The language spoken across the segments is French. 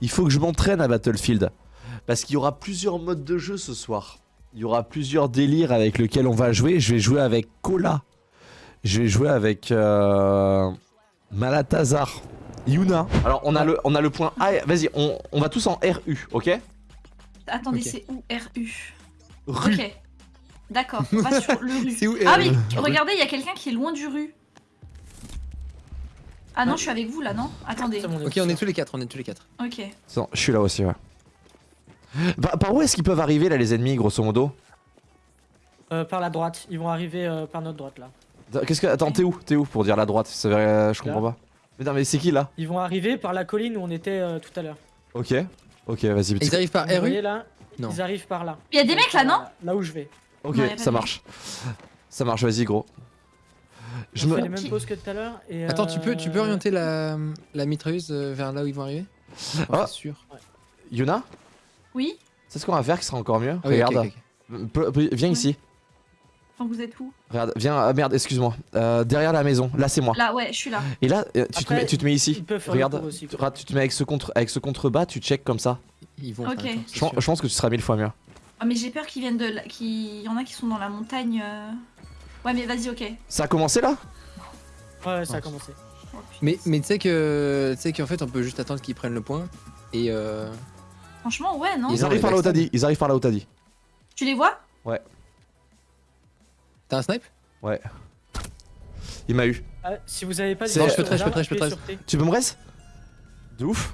Il faut que je m'entraîne à Battlefield. Parce qu'il y aura plusieurs modes de jeu ce soir. Il y aura plusieurs délires avec lesquels on va jouer. Je vais jouer avec Cola. Je vais jouer avec euh, Malatazar. Yuna. Alors on a le, on a le point A. Vas-y, on, on va tous en RU, ok? Attendez, c'est où RU Rue. Ok. D'accord, on va sur le rue. Où Ah mais rue. regardez, il y a quelqu'un qui est loin du rue. Ah non, je suis avec vous là, non Attendez. Ok, on est tous les quatre, on est tous les quatre. Ok. Non, je suis là aussi, ouais. Par, par où est-ce qu'ils peuvent arriver là les ennemis, grosso modo Euh, par la droite, ils vont arriver euh, par notre droite là. Qu'est-ce que. Attends, t'es où T'es où pour dire la droite? Ça, euh, Je comprends pas. Mais non, mais c'est qui là? Ils vont arriver par la colline où on était euh, tout à l'heure. Ok. Ok, vas-y. Ils arrivent par RU voyez là Non. Ils arrivent par là. Il y a des mecs là, non Là où je vais. Ok, Non, ça marche. Ça marche, vas-y, gros. Je me. fait les mêmes Qui- poses que tout à l'heure. et, Attends, tu peux, tu peux euh, orienter la, la mitrailleuse euh, vers là où ils vont arriver Ah. C'est sûr. Yuna Oui C'est ce qu'on va faire qui sera encore mieux Ah oui, Regarde. Viens Ouais. ici. Enfin, vous êtes où? Regarde, viens. Ah merde, excuse-moi. Euh, derrière la maison. Là, c'est moi. Là, ouais, je suis là. Et là, euh, tu, te mets, tu te mets ici. Regarde, aussi. tu, tu te mets avec ce, contre, avec ce contrebas, tu check comme ça. Ils vont Ok. Je, pense- sûr. je pense que tu seras mille fois mieux. Ah, mais j'ai peur qu'ils viennent de. qu'il y en a qui sont dans la montagne. euh. Ouais, mais vas-y, ok. Ça a commencé là? Ouais, ouais, ça a Ouais. commencé. Oh. Mais, mais tu sais que tu sais qu'en fait on peut juste attendre qu'ils prennent le point et euh... Franchement, ouais, non Ils arrivent par là où t'as dit. Ils arrivent par là où t'as dit. Tu les vois? T'as un snipe? Il m'a eu. Ah, si vous avez pas de Je peux je je. Tu peux me reste De ouf.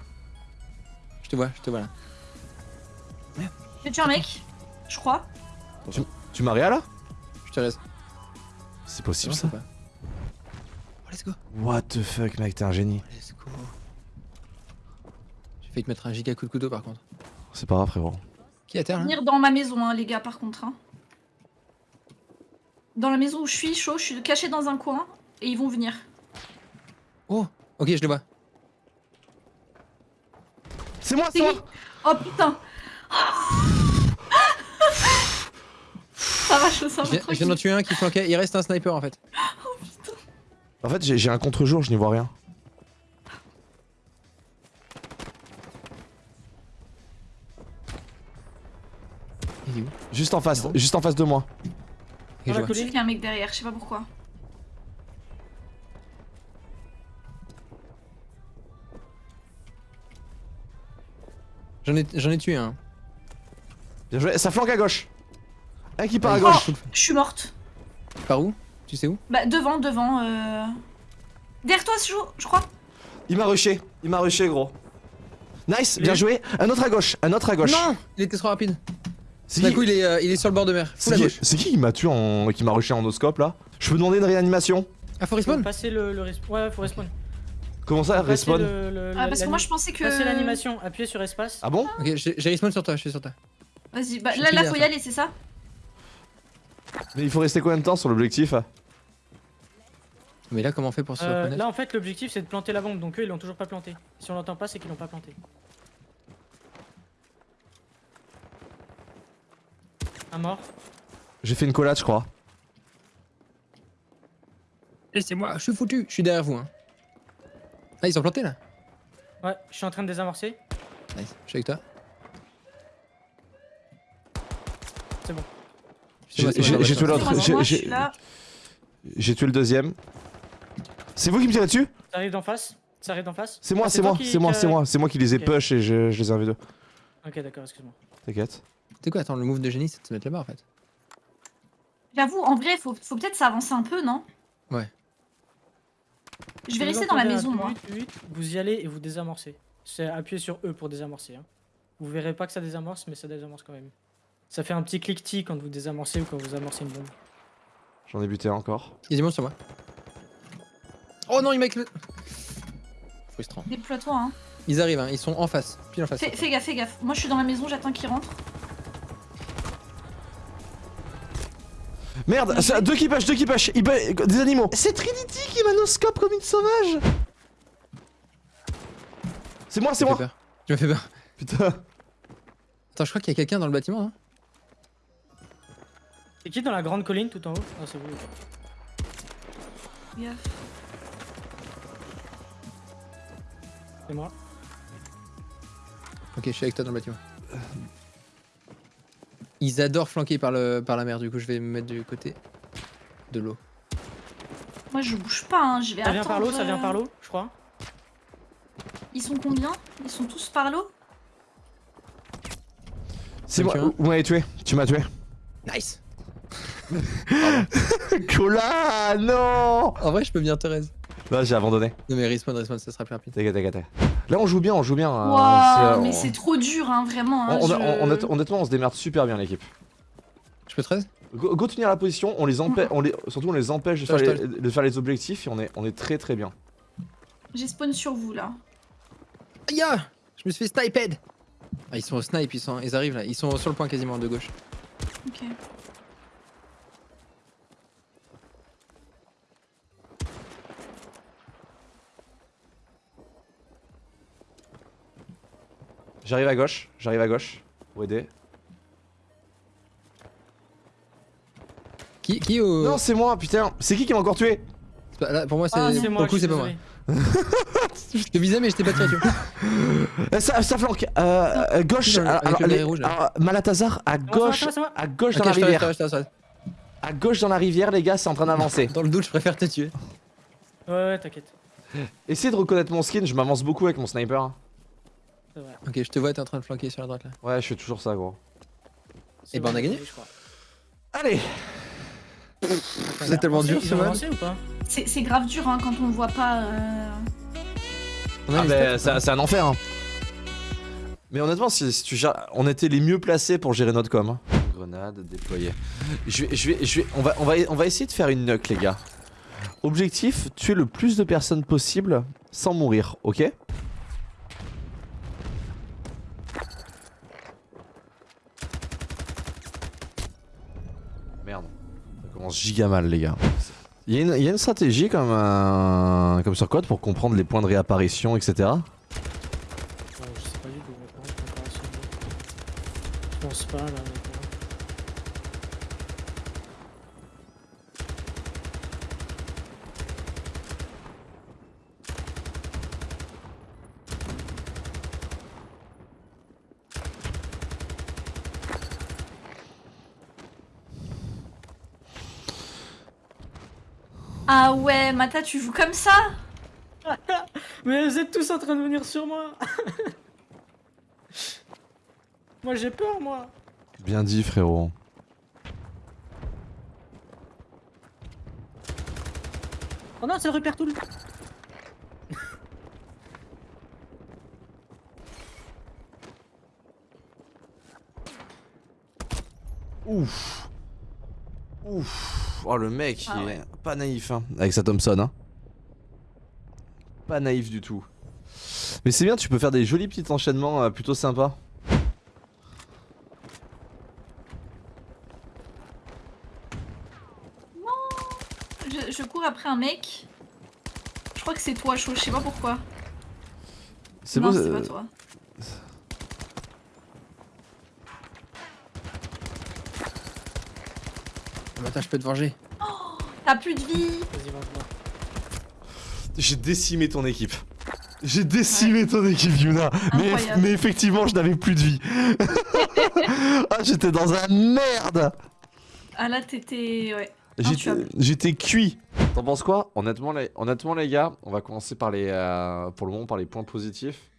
Je te vois, je te vois là. J'ai tué un mec, je crois. Tu m'as réa là? Je te laisse. C'est possible ça. Oh, let's go. What the fuck, mec, t'es un génie. Let's go. J'ai failli te mettre un giga coup de couteau par contre. C'est pas grave, frérot. Qui est à terre là Venir dans ma maison, hein, les gars, par contre. hein. Dans la maison où je suis, chaud, je suis caché dans un coin et ils vont venir. Oh Ok, je le vois. C'est moi, C'est moi Oh putain Ça va, je ça Je va viens, je viens d'en tuer un qui flanquait, il reste un sniper en fait. En fait, j'ai j'ai un contre-jour, je n'y vois rien. Il est où? Juste en face, Non. juste en face de moi. Je sais qu'il y a un mec derrière, je sais pas pourquoi. J'en ai, j'en ai tué un. Bien joué, ça flanque à gauche. Un qui part à Ah, gauche. Je suis morte. Par où? Tu sais où? Bah devant, devant. Euh... Derrière toi, chaud, je crois. Il m'a rushé, il m'a rushé, gros. Nice, bien joué. Un autre à gauche, un autre à gauche. Non Il était trop rapide. C'est D'un qui, coup, il est, euh, il est sur le bord de mer. C'est qui, qui qui m'a tué en. qui m'a rushé en oscope là? Je peux demander une réanimation? Ah, faut respawn passer le, le respawn. Ouais, faut respawn. Comment ça, Passer respawn? le- le- Ah, parce que moi je pensais que. Passer l'animation, appuyez sur espace. Ah bon? Ok, j'ai respawn sur toi, je suis sur toi. Vas-y, bah Je là, là, faut y aller, c'est ça? Mais il faut rester combien de temps sur l'objectif Mais là, comment on fait pour se Euh, reconnaître là en fait l'objectif c'est de planter la bombe donc eux ils l'ont toujours pas planté. Si on l'entend pas c'est qu'ils l'ont pas planté. Un mort. J'ai fait une collade, je crois. Laissez-moi, je suis foutu. Je suis derrière vous. Hein. Ah, ils ont planté là Ouais, je suis en train de désamorcer. Nice, je suis avec toi. C'est bon. J'ai- tué l'autre. j'ai- tué le deuxième. C'est vous qui me tirez dessus? Ça arrive d'en face? Ça arrive d'en face? C'est moi, Ah, c'est moi, qui- c'est moi, c'est moi, c'est moi qui les ai push et je, je les ai envie de. Ok d'accord, excuse-moi. T'inquiète. C'est quoi, attends, le move de génie, c'est de se mettre là-bas en fait? J'avoue, en vrai, faut, faut peut-être s'avancer un peu, non? Ouais. Je vais vous rester dans la maison, moi. Vous y allez et vous désamorcez. C'est appuyer sur E pour désamorcer. Hein. Vous verrez pas que ça désamorce mais ça désamorce quand même. Ça fait un petit cliquetis quand vous désamorcez ou quand vous amorcez une bombe. J'en ai buté encore. A des monstres sur moi. Oh non, il m'a éclaté. Frustrant. Déploie-toi, hein. Ils arrivent, hein, ils sont en face, pile en face. Fais, fais gaffe, fais gaffe. Moi, je suis dans la maison, j'attends qu'ils rentrent. Merde, deux qui push, deux qui bu- des animaux. C'est Trinity qui manoscope comme une sauvage. C'est moi, c'est moi. Tu m'as fait peur. Putain. Attends, je crois qu'il y a quelqu'un dans le bâtiment. Hein. C'est qui dans la grande colline tout en haut Ah c'est vous. gaffe. C'est moi. Ok, je suis avec toi dans le bâtiment. Ils adorent flanquer par, le, par la mer, du coup je vais me mettre du côté de l'eau. Moi je bouge pas, hein. je vais Ça attendre. vient par l'eau, ça vient euh, par l'eau, je crois. Ils sont combien? Ils sont tous par l'eau? C'est moi. Vous m'avez tué. Tu m'as tué? Nice Cola, non En vrai, je peux venir Thérèse. Là, j'ai abandonné. Non mais respawn, respawn, ça sera plus rapide. T'inquiète, t'inquiète. Là, on joue bien, on joue bien. hein. Waouh, C'est- mais on- c'est trop dur, hein, vraiment. hein, on- je- honnêtement, on se démerde super bien, l'équipe. Je peux 13 Go, go tenir la position, on les empêche, on les, surtout on les empêche de faire, les, de faire les objectifs et on est, on est très très bien. J'ai spawn sur vous là. Aïe ah Je me suis fait sniped Ah, ils sont au snipe, ils, sont, ils arrivent là, ils sont sur le point quasiment de gauche. Ok. J'arrive à gauche, j'arrive à gauche. Pour aider. Qui, qui au. Non, c'est moi, putain. C'est qui qui m'a encore tué c'est pas- là, pour moi, c'est. Ah, c'est pour moi, le coup, je c'est pas moi. Je te visais, mais je t'ai pas tiré, tu vois. Euh, ça, ça flanque. Euh, euh, gauche. Alors, avec le les- maillet rouge, là. alors, Malatazar à gauche. À gauche dans la rivière. À gauche dans la rivière, les gars, c'est en train d'avancer. Dans le doute, je préfère te tuer. Ouais, ouais, t'inquiète. Essayez de reconnaître mon skin, je m'avance beaucoup avec mon sniper. Vrai. Ok, je te vois, t'es en train de flanquer sur la droite là. Ouais, je fais toujours ça, gros. C'est Eh ben, on a gagné. je crois. Allez C'est tellement dur ce pas C'est grave dur hein, quand on voit pas. euh, Ah bah, c'est un enfer. Hein. Mais honnêtement, si, si tu gères- on était les mieux placés pour gérer notre com. hein. Grenade déployée. Je vais, je vais, je vais, on va, on va, on va essayer de faire une nuke, les gars. Objectif tuer le plus de personnes possible sans mourir, ok Merde, ça giga mal, les gars. Il y, y a une stratégie comme, un- comme sur Code pour comprendre les points de réapparition, etc. Bon, je sais pas du tout. mais par contre, comparaison de- Je pense pas là. honnêtement. Ah ouais, Mata, tu joues comme ça Mais vous êtes tous en train de venir sur moi Moi j'ai peur moi Bien dit, frérot. Oh non c'est le repère tout le Ouf. Ouf. Oh, le mec, Ah il ouais. est pas naïf, hein, avec sa Thompson, hein. Pas naïf du tout. Mais c'est bien, tu peux faire des jolis petits enchaînements euh, plutôt sympas. je, je cours après un mec. Je crois que c'est toi, chaud, je sais pas pourquoi. C'est non, beau. c'est pas toi. Attends, je peux te venger. T'as plus de vie Vas-y. J'ai décimé ton équipe. J'ai décimé ton équipe, Yuna. Mais, effectivement, je n'avais plus de vie. ah, j'étais dans un merde. Ah là, t'étais. Ouais. J'étais cuit. T'en penses quoi? Honnêtement les, honnêtement, les gars, on va commencer par les, euh, pour le moment par les points positifs.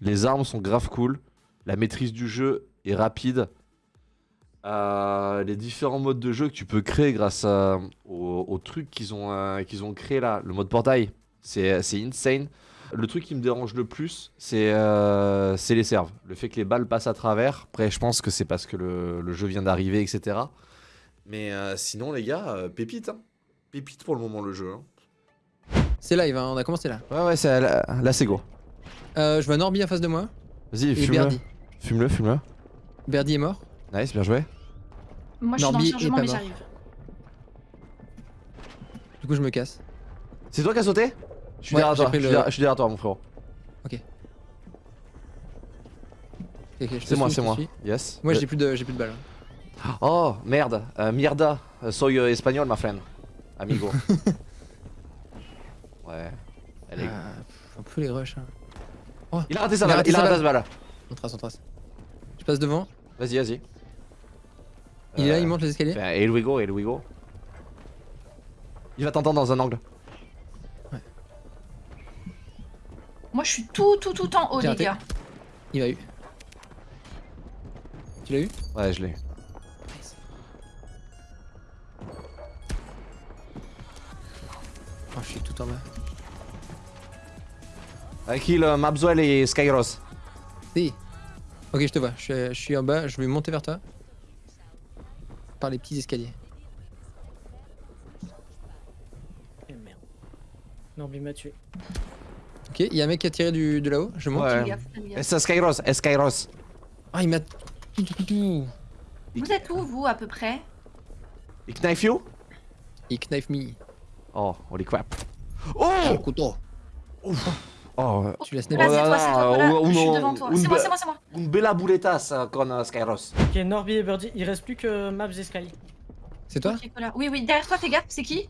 Les armes sont grave cool. La maîtrise du jeu est rapide. Euh, les différents modes de jeu que tu peux créer grâce à- au, au truc qu'ils ont, euh, qu'ils ont créé là, le mode portail, c'est c'est insane. Le truc qui me dérange le plus, c'est euh, c'est les serves. Le fait que les balles passent à travers. Après, je pense que c'est parce que le, le jeu vient d'arriver, etc. Mais euh, sinon, les gars, euh, pépite. Hein. Pépite pour le moment, le jeu. hein. C'est live, hein, on a commencé là. Ouais, ouais, c'est- là, là, c'est go. Euh, je vois Norby en face de moi Vas-y, fume-le. Fume-le, fume-le. Berdy est mort. Nice, bien joué. Moi, je suis dans Norby le est chargement, pas mais j'arrive. Du coup, je me casse. C'est toi qui as sauté Je suis Ouais, derrière toi. Je suis le- derrière- je suis derrière toi, mon frérot. Ok, ok, je te C'est moi, c'est moi. Yes. Moi, Euh, j'ai plus de, j'ai plus de balles. Oh, merde. Euh, mierda. Euh, Soy euh, espagnol, ma friend. Amigo. ouais. Elle est- Ah, un peu les rushs. hein. Il a raté sa Il a balle. Il a raté sa balle. On trace, on trace. Je passe devant. Vas-y, vas-y. Il est là, Euh, il monte les escaliers. Enfin, here we go, here we go. Il va t'entendre dans un angle. Moi, je suis tout, tout, tout en haut, les gars. Il va eu. Tu l'as eu Ouais, je l'ai. Oh, je suis tout en bas. I kill euh, Mabzuel et Skyros? Si. Ok, je te vois. Je suis en bas. Je vais monter vers toi. Par les petits escaliers. Eh merde. Norby m'a tué. Ok, il y a un mec qui a tiré du, de là-haut. Je monte. Ouais. C'est Skyros, et Skyros. Ah, il m'a. Vous êtes où, vous, à peu près? Il knife you? Il knife me. Oh, holy crap. Oh, Oh! couteau. Oh, Tu l'as snapé. Oh c'est là toi, c'est là, toi, voilà. ou- ou Je suis non, devant toi. C'est moi, c'est moi, c'est moi. une bella con Skyros. Ok, Norby et Birdie, il reste plus que Maps et Sky. C'est toi. Oui, oui, derrière toi, fais gaffe, c'est qui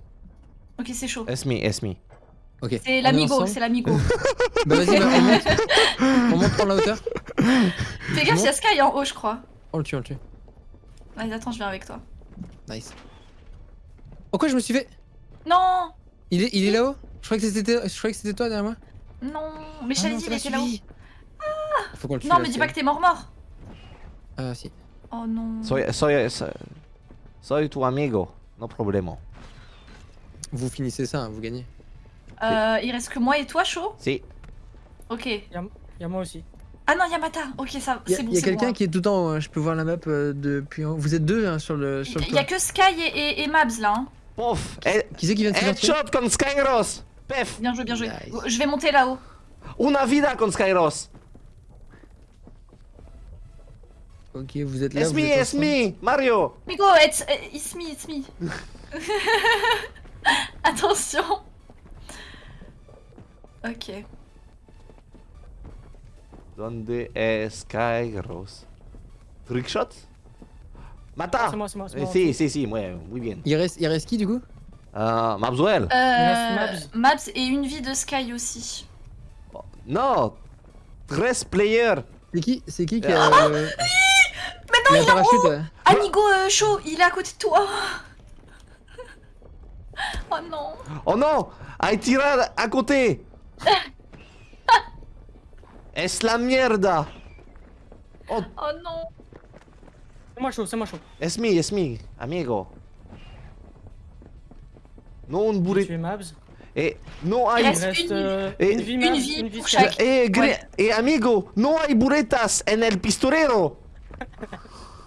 Ok, c'est chaud. It's me, it's me. Ok. C'est l'amigo, c'est l'amigo. Bah vas-y, bah, on monte. on monte prendre la hauteur. Fais gaffe, il y a Sky en haut, je crois. On le tue, on le tue. Vas-y, attends, je viens avec toi. Nice. Pourquoi je me suis fait Non Il est, il est là-haut Je croyais que c'était, je croyais que c'était toi derrière moi. Non Mais je Ah t'avais dit, il était là-haut. Faut qu'on le tue. Non, là, mais dis pas que t'es mort-mort. Ah si. Oh non. Soy, soy, soy, soy tu amigo. No problemo. Vous finissez ça, hein, vous gagnez. Euh, il reste que moi et toi, chaud Si. Ok. Y'a moi aussi. Ah non, Yamata. Ok, ça, Il y a, c'est bon, y a c'est quelqu'un bon. qui est tout en haut. hein, Je peux voir la map euh, depuis. en haut. Vous êtes deux hein, sur le sur Il y a que Sky et, et, et Mabs là. Hein. Pof. Head- Qui c'est qui vient de se sortir? Headshot con Skyros. Pef. Bien joué, bien joué. Nice. Je vais monter là-haut. Una vida con Skyros. Ok, vous êtes là. It's vous me, êtes it's me. Mario. Migo, it's, uh, it's me, it's me. Attention. Ok. Donde es Skyros? Trickshot? Mata. C'est moi, c'est moi, c'est Eh, moi. Si, si, si, ouais, muy bien. Il reste, il reste qui du coup? Euh, Mabzuel. Euh, reste Mabs et une vie de Sky aussi. Non. 13 players. C'est qui C'est qui qui Ah, a. euh, Mais non, il a un il est en parachute haut ouais. Amigo euh, chaud, il est à côté de toi. Oh non. Oh non. Hay tirar à côté. es la mierda. Oh, Oh non. C'est moi chaud, c'est moi chaud. es me, es me, amigo. Non, un J'ai burrito. tué Mabs. Eh, non Il hay. Il reste euh, Et- une vie, une Mabs, vie une vie pour Sky. chaque. Gre- Ouais. eh, amigo, no hay buretas en el pistolero.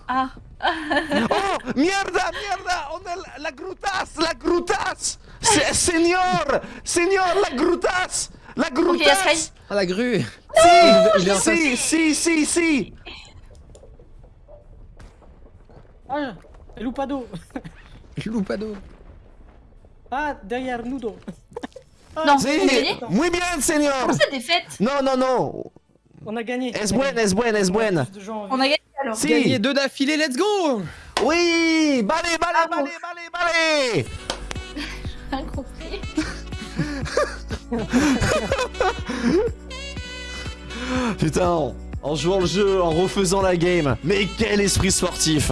Ah. ¡Oh! ¡Mierda, mierda! ¡Oh, la, la grutas! ¡La grutas! Se- ¡Señor! ¡Señor, la grutas! ¡La grutas! Ah la grue est en ¡Sí, sí, sí, sí! Ah, el Lupado. Loupado Ah, derrière Nudo. Ah, Non, gagnez ¡Muy bien, señor! Comment ça défaite No, no, no! On a gagné. Es buena, es buena, es On a buena. plus de gens en On a gagné alors. Si. Gagné deux d'affilée, let's go ¡Oui! ¡Vale, vale, Bravo. vale, vale, vale! Rien compris. Putain, en jouant le jeu, en refaisant la game. Mais quel esprit sportif!